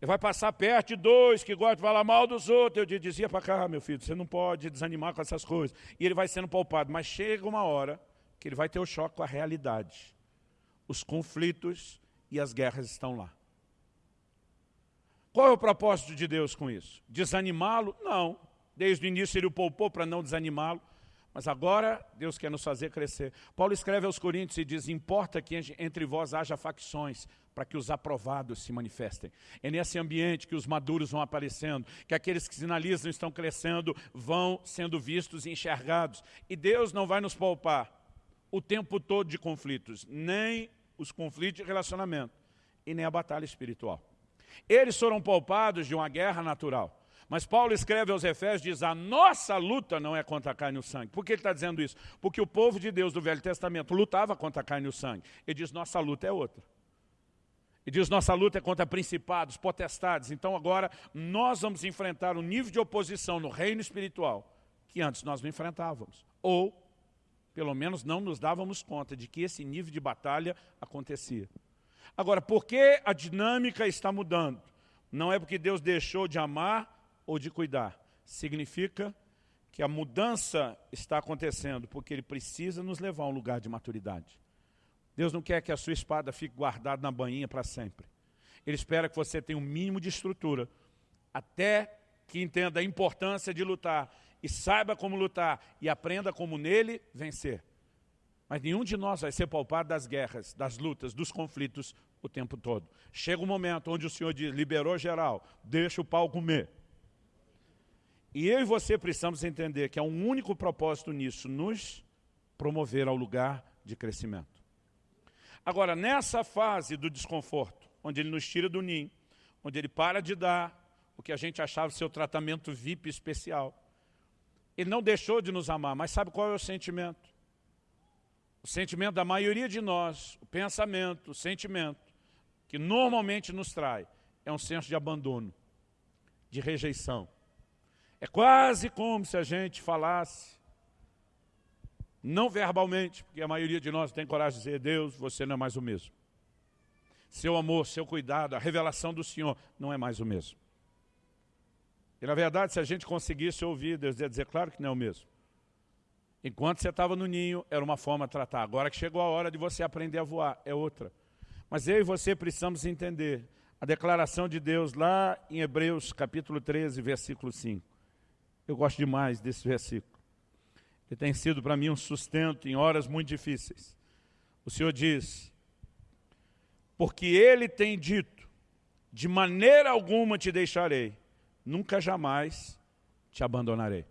Ele vai passar perto de dois que gostam de falar mal dos outros. Eu dizia para cá, meu filho, você não pode desanimar com essas coisas. E ele vai sendo poupado. Mas chega uma hora que ele vai ter o choque com a realidade. Os conflitos e as guerras estão lá. Qual é o propósito de Deus com isso? Desanimá-lo? Não. Desde o início ele o poupou para não desanimá-lo. Mas agora Deus quer nos fazer crescer. Paulo escreve aos Coríntios e diz, importa que entre vós haja facções, para que os aprovados se manifestem. É nesse ambiente que os maduros vão aparecendo, que aqueles que sinalizam estão crescendo, vão sendo vistos e enxergados. E Deus não vai nos poupar o tempo todo de conflitos, nem os conflitos de relacionamento, e nem a batalha espiritual. Eles foram poupados de uma guerra natural. Mas Paulo escreve aos Efésios, diz, a nossa luta não é contra a carne e o sangue. Por que ele está dizendo isso? Porque o povo de Deus do Velho Testamento lutava contra a carne e o sangue. Ele diz, nossa luta é outra. Ele diz, nossa luta é contra principados, potestades. Então agora nós vamos enfrentar um nível de oposição no reino espiritual que antes nós não enfrentávamos. Ou, pelo menos, não nos dávamos conta de que esse nível de batalha acontecia. Agora, por que a dinâmica está mudando? Não é porque Deus deixou de amar ou de cuidar. Significa que a mudança está acontecendo porque Ele precisa nos levar a um lugar de maturidade. Deus não quer que a sua espada fique guardada na bainha para sempre. Ele espera que você tenha um mínimo de estrutura, até que entenda a importância de lutar e saiba como lutar e aprenda como nele vencer. Mas nenhum de nós vai ser poupado das guerras, das lutas, dos conflitos o tempo todo. Chega um momento onde o Senhor diz, liberou geral, deixa o pau comer. E eu e você precisamos entender que há um único propósito nisso, nos promover ao lugar de crescimento. Agora, nessa fase do desconforto, onde ele nos tira do ninho, onde ele para de dar o que a gente achava seu tratamento VIP especial, ele não deixou de nos amar, mas sabe qual é o sentimento? O sentimento da maioria de nós, o pensamento, o sentimento, que normalmente nos trai, é um senso de abandono, de rejeição. É quase como se a gente falasse, não verbalmente, porque a maioria de nós tem coragem de dizer, Deus, você não é mais o mesmo. Seu amor, seu cuidado, a revelação do Senhor não é mais o mesmo. E na verdade, se a gente conseguisse ouvir, Deus ia dizer, claro que não é o mesmo. Enquanto você estava no ninho, era uma forma de tratar. Agora que chegou a hora de você aprender a voar, é outra. Mas eu e você precisamos entender a declaração de Deus lá em Hebreus capítulo 13, versículo 5. Eu gosto demais desse versículo. Ele tem sido para mim um sustento em horas muito difíceis. O Senhor diz, porque Ele tem dito, de maneira alguma te deixarei, nunca jamais te abandonarei.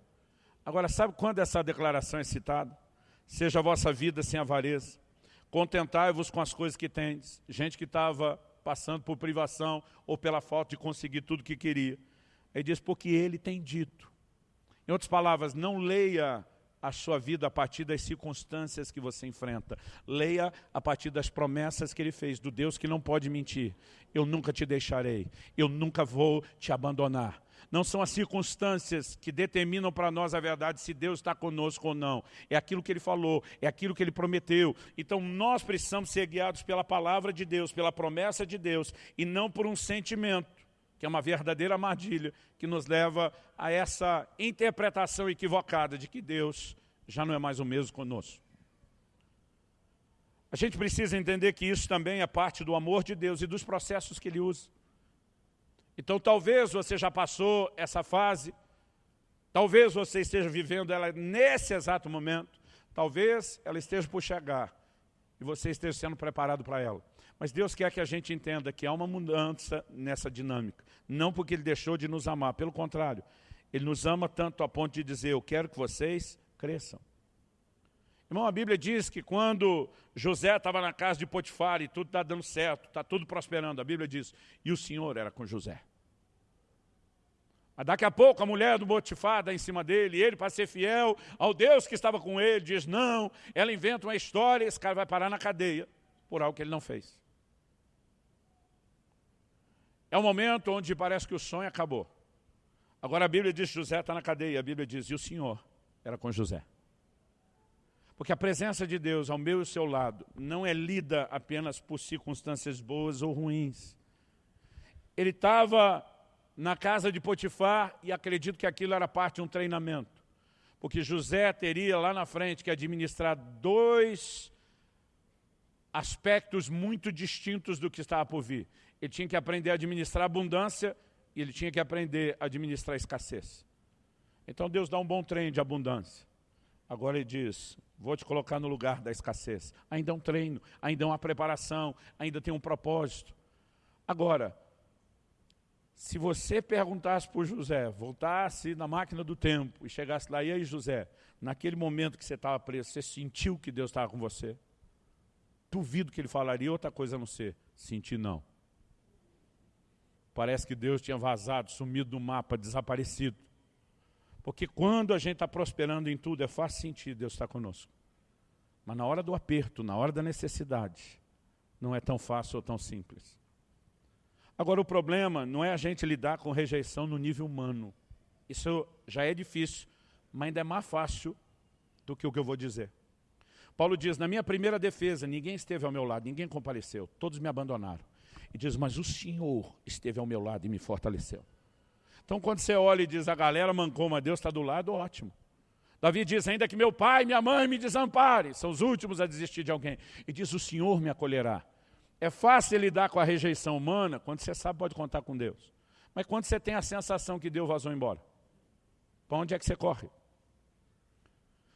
Agora, sabe quando essa declaração é citada? Seja a vossa vida sem avareza. Contentai-vos com as coisas que tendes. Gente que estava passando por privação ou pela falta de conseguir tudo que queria. Ele diz, porque ele tem dito. Em outras palavras, não leia a sua vida a partir das circunstâncias que você enfrenta. Leia a partir das promessas que ele fez, do Deus que não pode mentir. Eu nunca te deixarei, eu nunca vou te abandonar. Não são as circunstâncias que determinam para nós a verdade se Deus está conosco ou não. É aquilo que Ele falou, é aquilo que Ele prometeu. Então nós precisamos ser guiados pela palavra de Deus, pela promessa de Deus, e não por um sentimento, que é uma verdadeira armadilha, que nos leva a essa interpretação equivocada de que Deus já não é mais o mesmo conosco. A gente precisa entender que isso também é parte do amor de Deus e dos processos que Ele usa. Então talvez você já passou essa fase, talvez você esteja vivendo ela nesse exato momento, talvez ela esteja por chegar e você esteja sendo preparado para ela. Mas Deus quer que a gente entenda que há uma mudança nessa dinâmica. Não porque Ele deixou de nos amar, pelo contrário. Ele nos ama tanto a ponto de dizer, eu quero que vocês cresçam. Irmão, a Bíblia diz que quando José estava na casa de Potifar e tudo está dando certo, está tudo prosperando, a Bíblia diz, e o Senhor era com José. Mas daqui a pouco a mulher do Potifar dá em cima dele, e ele, para ser fiel ao Deus que estava com ele, diz não, ela inventa uma história esse cara vai parar na cadeia por algo que ele não fez. É um momento onde parece que o sonho acabou. Agora a Bíblia diz que José está na cadeia, a Bíblia diz, e o Senhor era com José. Porque a presença de Deus ao meu e ao seu lado não é lida apenas por circunstâncias boas ou ruins. Ele estava na casa de Potifar e acredito que aquilo era parte de um treinamento. Porque José teria lá na frente que administrar dois aspectos muito distintos do que estava por vir. Ele tinha que aprender a administrar abundância e ele tinha que aprender a administrar escassez. Então Deus dá um bom treino de abundância. Agora ele diz, vou te colocar no lugar da escassez. Ainda é um treino, ainda é uma preparação, ainda tem um propósito. Agora, se você perguntasse para José, voltasse na máquina do tempo e chegasse lá, e aí José, naquele momento que você estava preso, você sentiu que Deus estava com você? Duvido que ele falaria outra coisa a não ser, senti não. Parece que Deus tinha vazado, sumido do mapa, desaparecido. Porque quando a gente está prosperando em tudo, é fácil sentir Deus está conosco. Mas na hora do aperto, na hora da necessidade, não é tão fácil ou tão simples. Agora, o problema não é a gente lidar com rejeição no nível humano. Isso já é difícil, mas ainda é mais fácil do que o que eu vou dizer. Paulo diz, na minha primeira defesa, ninguém esteve ao meu lado, ninguém compareceu, todos me abandonaram. E diz, mas o Senhor esteve ao meu lado e me fortaleceu. Então, quando você olha e diz, a galera mancou, mas Deus está do lado, ótimo. Davi diz, ainda que meu pai e minha mãe me desamparem, são os últimos a desistir de alguém. E diz, o Senhor me acolherá. É fácil lidar com a rejeição humana quando você sabe pode contar com Deus. Mas quando você tem a sensação que Deus vazou embora, para onde é que você corre?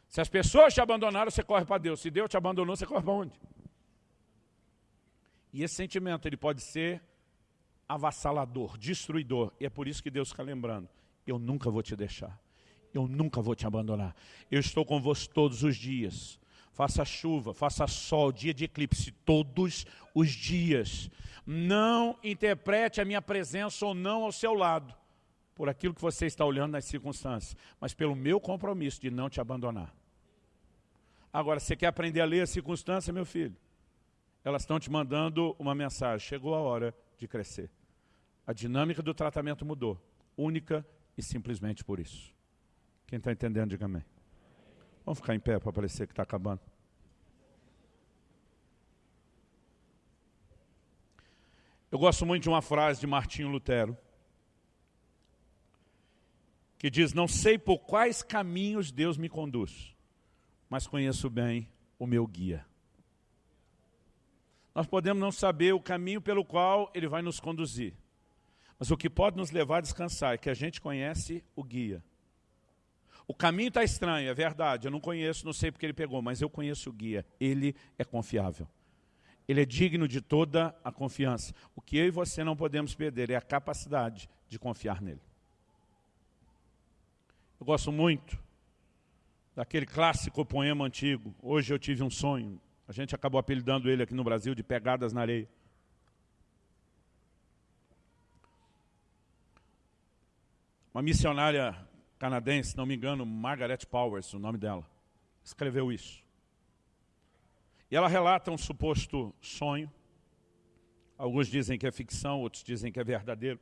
Se as pessoas te abandonaram, você corre para Deus. Se Deus te abandonou, você corre para onde? E esse sentimento ele pode ser avassalador, destruidor. E é por isso que Deus fica lembrando, eu nunca vou te deixar. Eu nunca vou te abandonar. Eu estou com você todos os dias. Faça chuva, faça sol, dia de eclipse, todos os dias. Não interprete a minha presença ou não ao seu lado, por aquilo que você está olhando nas circunstâncias, mas pelo meu compromisso de não te abandonar. Agora, você quer aprender a ler a circunstância, meu filho? Elas estão te mandando uma mensagem, chegou a hora de crescer. A dinâmica do tratamento mudou, única e simplesmente por isso. Quem está entendendo, diga amém. Vamos ficar em pé para parecer que está acabando. Eu gosto muito de uma frase de Martinho Lutero, que diz, não sei por quais caminhos Deus me conduz, mas conheço bem o meu guia. Nós podemos não saber o caminho pelo qual Ele vai nos conduzir, mas o que pode nos levar a descansar é que a gente conhece o guia. O caminho está estranho, é verdade, eu não conheço, não sei porque ele pegou, mas eu conheço o guia, ele é confiável. Ele é digno de toda a confiança. O que eu e você não podemos perder é a capacidade de confiar nele. Eu gosto muito daquele clássico poema antigo, Hoje eu tive um sonho. A gente acabou apelidando ele aqui no Brasil de Pegadas na Areia. Uma missionária canadense, não me engano, Margaret Powers, o nome dela, escreveu isso. E ela relata um suposto sonho. Alguns dizem que é ficção, outros dizem que é verdadeiro.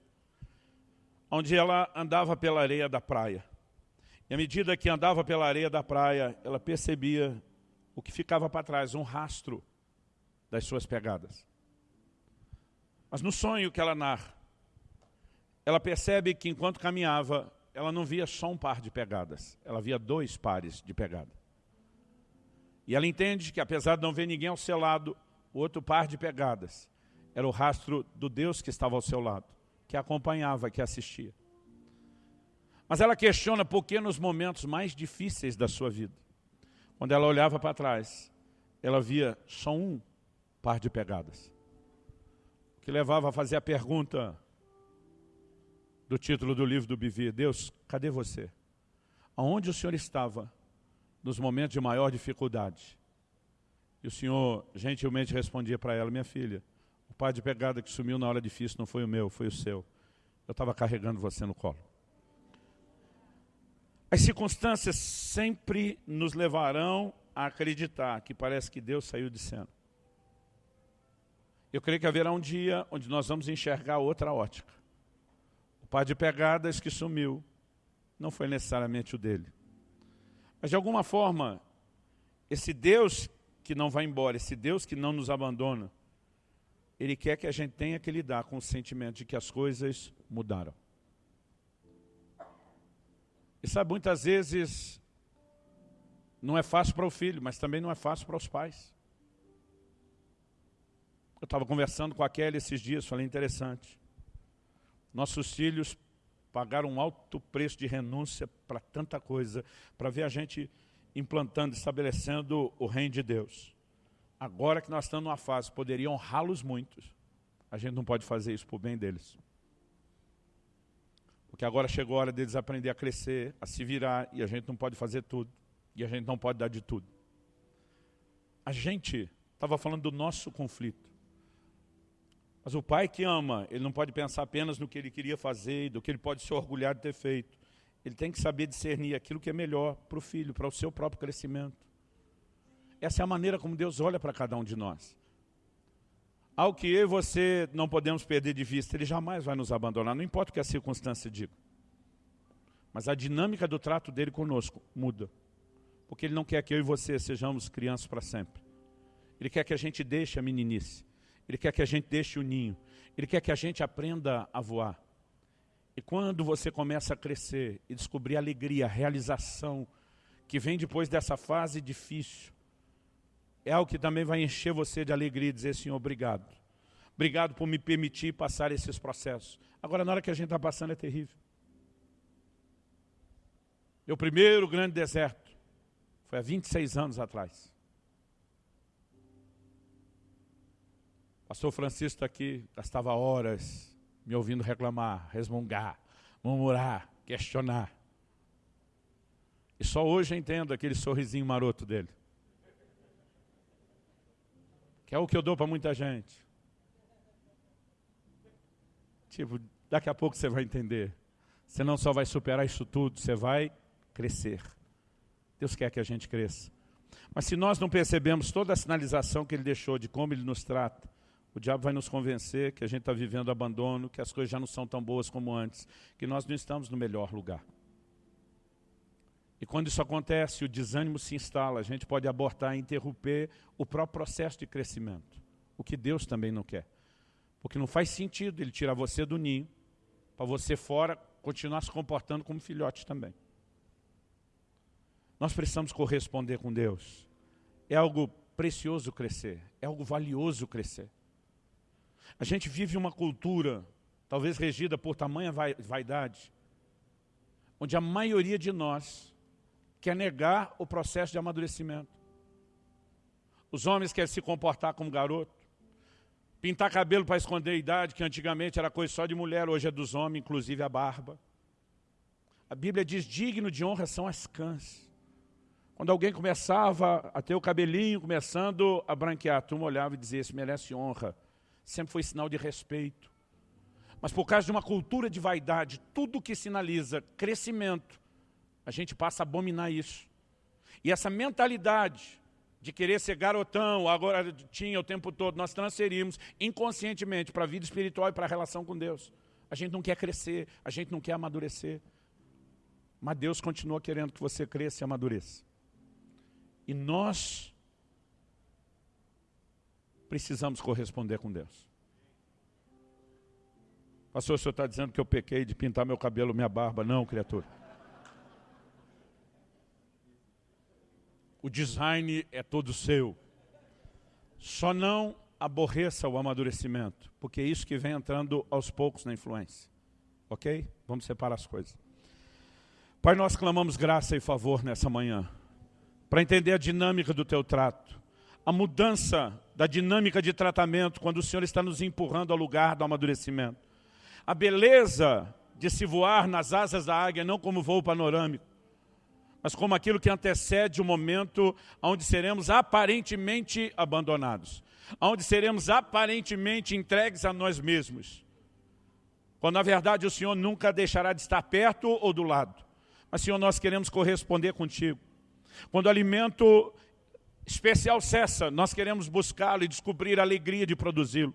Onde ela andava pela areia da praia. E à medida que andava pela areia da praia, ela percebia o que ficava para trás, um rastro das suas pegadas. Mas no sonho que ela narra, ela percebe que enquanto caminhava, ela não via só um par de pegadas, ela via dois pares de pegada. E ela entende que apesar de não ver ninguém ao seu lado, o outro par de pegadas era o rastro do Deus que estava ao seu lado, que acompanhava, que assistia. Mas ela questiona por que nos momentos mais difíceis da sua vida, quando ela olhava para trás, ela via só um par de pegadas. Que levava a fazer a pergunta do título do livro do Bivi, Deus, cadê você? Aonde o Senhor estava nos momentos de maior dificuldade? E o Senhor gentilmente respondia para ela, minha filha, o par de pegada que sumiu na hora difícil não foi o meu, foi o seu. Eu estava carregando você no colo. As circunstâncias sempre nos levarão a acreditar que parece que Deus saiu de cena. Eu creio que haverá um dia onde nós vamos enxergar outra ótica. O par de pegadas que sumiu não foi necessariamente o dele. Mas de alguma forma, esse Deus que não vai embora, esse Deus que não nos abandona, Ele quer que a gente tenha que lidar com o sentimento de que as coisas mudaram. E sabe, muitas vezes não é fácil para o filho, mas também não é fácil para os pais. Eu estava conversando com a Kelly esses dias, falei interessante. Nossos filhos pagaram um alto preço de renúncia para tanta coisa, para ver a gente implantando, estabelecendo o reino de Deus. Agora que nós estamos numa fase, poderia honrá-los muitos. A gente não pode fazer isso por bem deles. Porque agora chegou a hora deles aprender a crescer, a se virar, e a gente não pode fazer tudo. E a gente não pode dar de tudo. A gente estava falando do nosso conflito. Mas o pai que ama, ele não pode pensar apenas no que ele queria fazer e do que ele pode se orgulhar de ter feito. Ele tem que saber discernir aquilo que é melhor para o filho, para o seu próprio crescimento. Essa é a maneira como Deus olha para cada um de nós. Ao que eu e você não podemos perder de vista, Ele jamais vai nos abandonar, não importa o que a circunstância diga. Mas a dinâmica do trato dele conosco muda. Porque Ele não quer que eu e você sejamos crianças para sempre. Ele quer que a gente deixe a meninice. Ele quer que a gente deixe o ninho. Ele quer que a gente aprenda a voar. E quando você começa a crescer e descobrir a alegria, a realização que vem depois dessa fase difícil, é algo que também vai encher você de alegria e dizer, Senhor, obrigado. Obrigado por me permitir passar esses processos. Agora, na hora que a gente está passando, é terrível. Meu primeiro grande deserto foi há 26 anos atrás. Pastor Francisco está aqui, gastava horas me ouvindo reclamar, resmungar, murmurar, questionar. E só hoje eu entendo aquele sorrisinho maroto dele que é o que eu dou para muita gente. Tipo, daqui a pouco você vai entender. Você não só vai superar isso tudo, você vai crescer. Deus quer que a gente cresça. Mas se nós não percebemos toda a sinalização que Ele deixou de como Ele nos trata, o diabo vai nos convencer que a gente está vivendo abandono, que as coisas já não são tão boas como antes, que nós não estamos no melhor lugar. E quando isso acontece, o desânimo se instala, a gente pode abortar e interromper o próprio processo de crescimento. O que Deus também não quer. Porque não faz sentido ele tirar você do ninho, para você fora continuar se comportando como filhote também. Nós precisamos corresponder com Deus. É algo precioso crescer, é algo valioso crescer. A gente vive uma cultura, talvez regida por tamanha vaidade, onde a maioria de nós quer negar o processo de amadurecimento. Os homens querem se comportar como garoto. Pintar cabelo para esconder a idade, que antigamente era coisa só de mulher, hoje é dos homens, inclusive a barba. A Bíblia diz, digno de honra são as cãs. Quando alguém começava a ter o cabelinho começando a branquear, turma olhava e dizia, esse merece honra. Sempre foi sinal de respeito. Mas por causa de uma cultura de vaidade, tudo que sinaliza crescimento, a gente passa a abominar isso. E essa mentalidade de querer ser garotão, agora tinha o tempo todo, nós transferimos inconscientemente para a vida espiritual e para a relação com Deus. A gente não quer crescer, a gente não quer amadurecer. Mas Deus continua querendo que você cresça e amadureça. E nós precisamos corresponder com Deus. Pastor, o senhor está dizendo que eu pequei de pintar meu cabelo, minha barba. Não, criatura. O design é todo seu. Só não aborreça o amadurecimento, porque é isso que vem entrando aos poucos na influência. Ok? Vamos separar as coisas. Pai, nós clamamos graça e favor nessa manhã, para entender a dinâmica do teu trato, a mudança da dinâmica de tratamento quando o Senhor está nos empurrando ao lugar do amadurecimento. A beleza de se voar nas asas da águia, não como voo panorâmico, mas como aquilo que antecede o momento onde seremos aparentemente abandonados, onde seremos aparentemente entregues a nós mesmos. Quando na verdade o Senhor nunca deixará de estar perto ou do lado. Mas Senhor, nós queremos corresponder contigo. Quando o alimento especial cessa, nós queremos buscá-lo e descobrir a alegria de produzi-lo.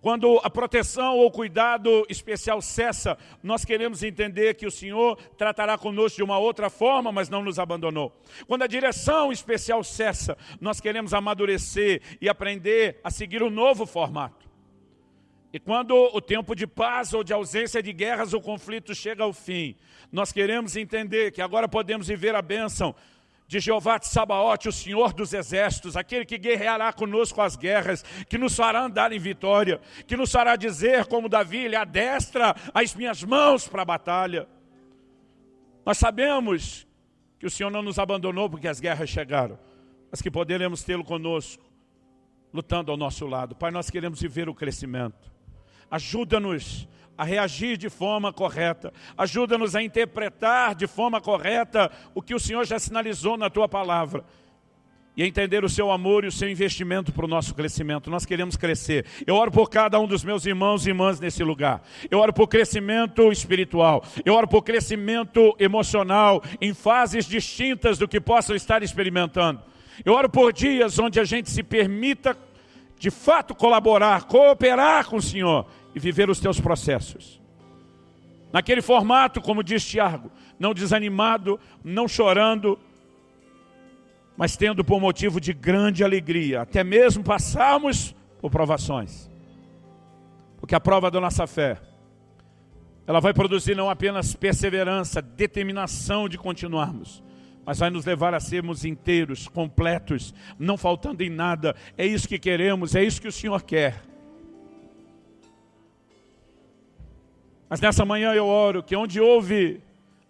Quando a proteção ou cuidado especial cessa, nós queremos entender que o Senhor tratará conosco de uma outra forma, mas não nos abandonou. Quando a direção especial cessa, nós queremos amadurecer e aprender a seguir um novo formato. E quando o tempo de paz ou de ausência de guerras ou conflitos chega ao fim, nós queremos entender que agora podemos viver a bênção de Jeová de Sabaote, o Senhor dos exércitos, aquele que guerreará conosco as guerras, que nos fará andar em vitória, que nos fará dizer, como Davi, ele adestra as minhas mãos para a batalha. Nós sabemos que o Senhor não nos abandonou porque as guerras chegaram, mas que poderemos tê-lo conosco, lutando ao nosso lado. Pai, nós queremos viver o crescimento. Ajuda-nos a reagir de forma correta. Ajuda-nos a interpretar de forma correta o que o Senhor já sinalizou na Tua palavra. E entender o seu amor e o seu investimento para o nosso crescimento. Nós queremos crescer. Eu oro por cada um dos meus irmãos e irmãs nesse lugar. Eu oro por crescimento espiritual. Eu oro por crescimento emocional em fases distintas do que possam estar experimentando. Eu oro por dias onde a gente se permita de fato colaborar, cooperar com o Senhor e viver os teus processos. Naquele formato, como diz Tiago, não desanimado, não chorando, mas tendo por motivo de grande alegria, até mesmo passarmos por provações. Porque a prova da nossa fé, ela vai produzir não apenas perseverança, determinação de continuarmos, mas vai nos levar a sermos inteiros, completos, não faltando em nada. É isso que queremos, é isso que o Senhor quer. Mas nessa manhã eu oro que onde houve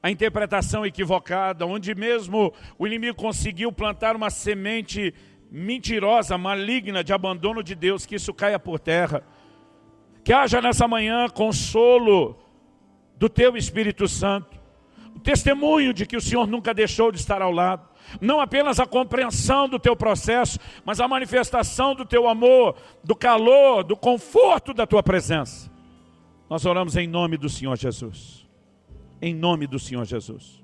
a interpretação equivocada, onde mesmo o inimigo conseguiu plantar uma semente mentirosa, maligna de abandono de Deus, que isso caia por terra. Que haja nessa manhã consolo do teu Espírito Santo, o testemunho de que o Senhor nunca deixou de estar ao lado. Não apenas a compreensão do teu processo, mas a manifestação do teu amor, do calor, do conforto da tua presença. Nós oramos em nome do Senhor Jesus. Em nome do Senhor Jesus.